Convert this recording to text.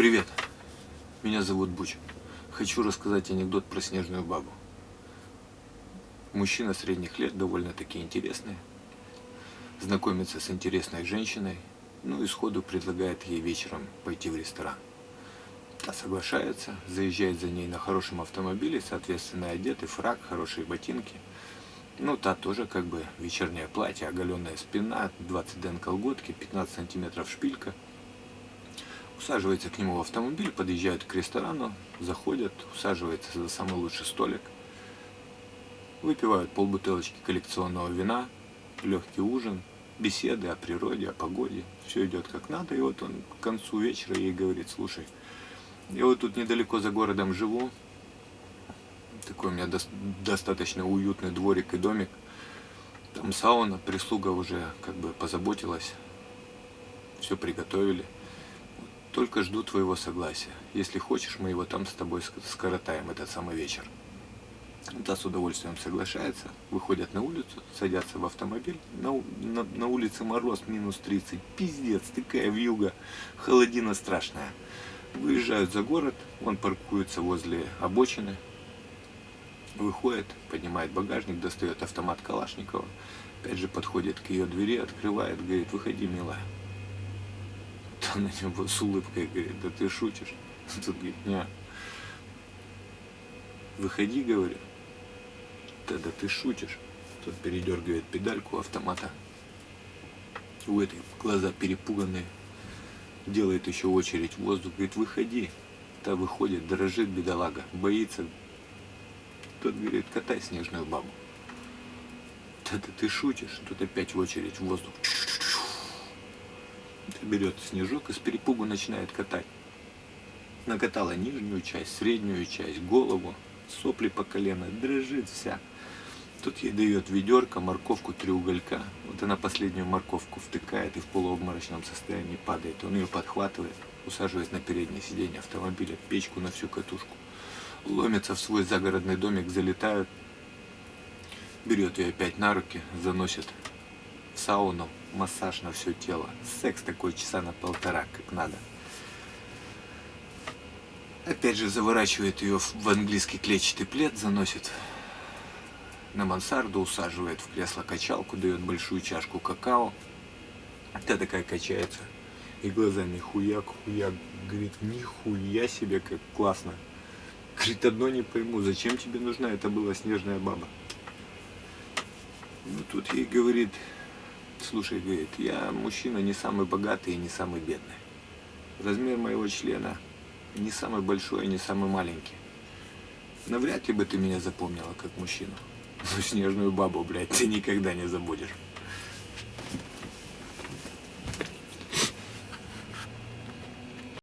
Привет, меня зовут Буч. Хочу рассказать анекдот про снежную бабу. Мужчина средних лет, довольно-таки интересный, знакомится с интересной женщиной, ну и сходу предлагает ей вечером пойти в ресторан. Та соглашается, заезжает за ней на хорошем автомобиле, соответственно одетый, фраг, хорошие ботинки. Ну, та тоже как бы вечернее платье, оголенная спина, 20 ден колготки, 15 сантиметров шпилька – усаживается к нему в автомобиль, подъезжают к ресторану, заходят, усаживается за самый лучший столик, выпивают полбутылочки коллекционного вина, легкий ужин, беседы о природе, о погоде, все идет как надо, и вот он к концу вечера ей говорит, слушай, я вот тут недалеко за городом живу, такой у меня до достаточно уютный дворик и домик, там сауна, прислуга уже как бы позаботилась, все приготовили. Только жду твоего согласия. Если хочешь, мы его там с тобой скоротаем, этот самый вечер. Та с удовольствием соглашается, выходят на улицу, садятся в автомобиль. На, на, на улице мороз минус 30. Пиздец, такая вьюга, холодина страшная. Выезжают за город, он паркуется возле обочины. Выходит, поднимает багажник, достает автомат Калашникова. Опять же подходит к ее двери, открывает, говорит, выходи, милая смотрел на него с улыбкой, говорит, да ты шутишь? Тут говорит, не. Выходи, говорю. Да, да ты шутишь. Тут передергивает педальку автомата. У этой глаза перепуганные. Делает еще очередь в воздух. Говорит, выходи. Та выходит, дрожит бедолага, боится. Тот говорит, катай снежную бабу. Да, да ты шутишь. Тут опять в очередь в воздух берет снежок и с перепугу начинает катать. Накатала нижнюю часть, среднюю часть, голову, сопли по колено, дрожит вся. Тут ей дает ведерко, морковку, три уголька. Вот она последнюю морковку втыкает и в полуобморочном состоянии падает. Он ее подхватывает, усаживаясь на переднее сиденье автомобиля, печку на всю катушку. Ломятся в свой загородный домик, залетают. Берет ее опять на руки, заносит сауну, массаж на все тело. Секс такой часа на полтора, как надо. Опять же заворачивает ее в английский клетчатый плед, заносит на мансарду, усаживает в кресло-качалку, дает большую чашку какао. Та такая качается. И глазами хуяк, хуяк. Говорит, нихуя себе, как классно. Говорит, одно не пойму, зачем тебе нужна эта была снежная баба? Ну, тут ей говорит, Слушай, говорит, я мужчина не самый богатый и не самый бедный. Размер моего члена не самый большой и не самый маленький. Навряд ли бы ты меня запомнила как мужчину. Но снежную бабу, блядь, ты никогда не забудешь.